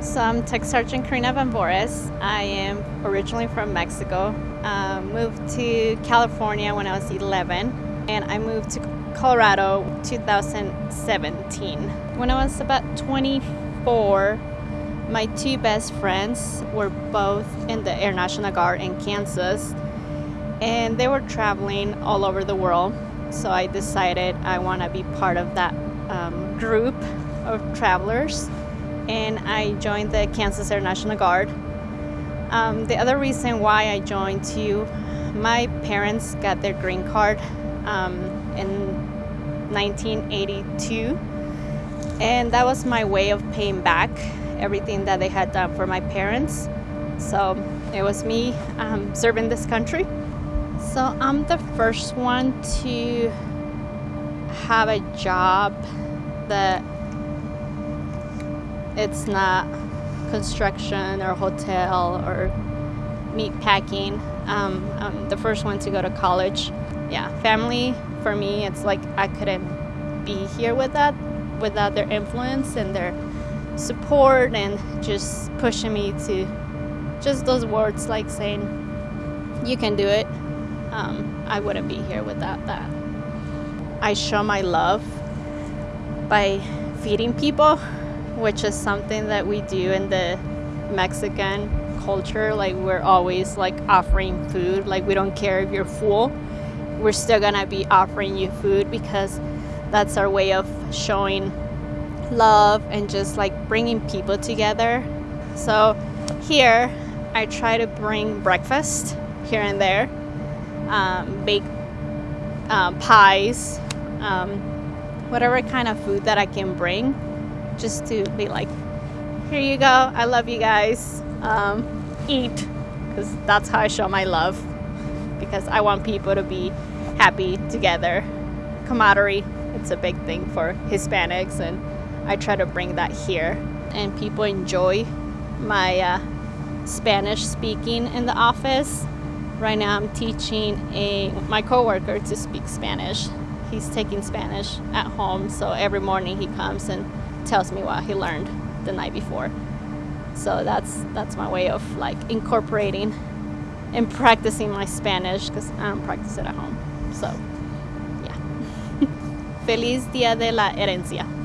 So I'm Tech Sergeant Karina Van Bores. I am originally from Mexico. Uh, moved to California when I was 11, and I moved to Colorado 2017. When I was about 24, my two best friends were both in the Air National Guard in Kansas, and they were traveling all over the world. So I decided I want to be part of that um, group of travelers and I joined the Kansas Air National Guard. Um, the other reason why I joined too, my parents got their green card um, in 1982, and that was my way of paying back everything that they had done for my parents. So it was me um, serving this country. So I'm the first one to have a job that it's not construction or hotel or meat packing. Um, I'm the first one to go to college. Yeah, family for me, it's like I couldn't be here with that without their influence and their support and just pushing me to just those words like saying, you can do it. Um, I wouldn't be here without that. I show my love by feeding people, which is something that we do in the Mexican culture. Like we're always like offering food. Like we don't care if you're full, we're still gonna be offering you food because that's our way of showing love and just like bringing people together. So here, I try to bring breakfast here and there, um, bake um, pies, um, whatever kind of food that I can bring, just to be like, here you go, I love you guys, um, eat, because that's how I show my love, because I want people to be happy together. Camaraderie, it's a big thing for Hispanics, and I try to bring that here, and people enjoy my uh, Spanish speaking in the office. Right now, I'm teaching a my coworker to speak Spanish. He's taking Spanish at home, so every morning he comes and tells me what he learned the night before. So that's that's my way of like incorporating and practicing my Spanish because I don't practice it at home. So, yeah. Feliz Dia de la Herencia.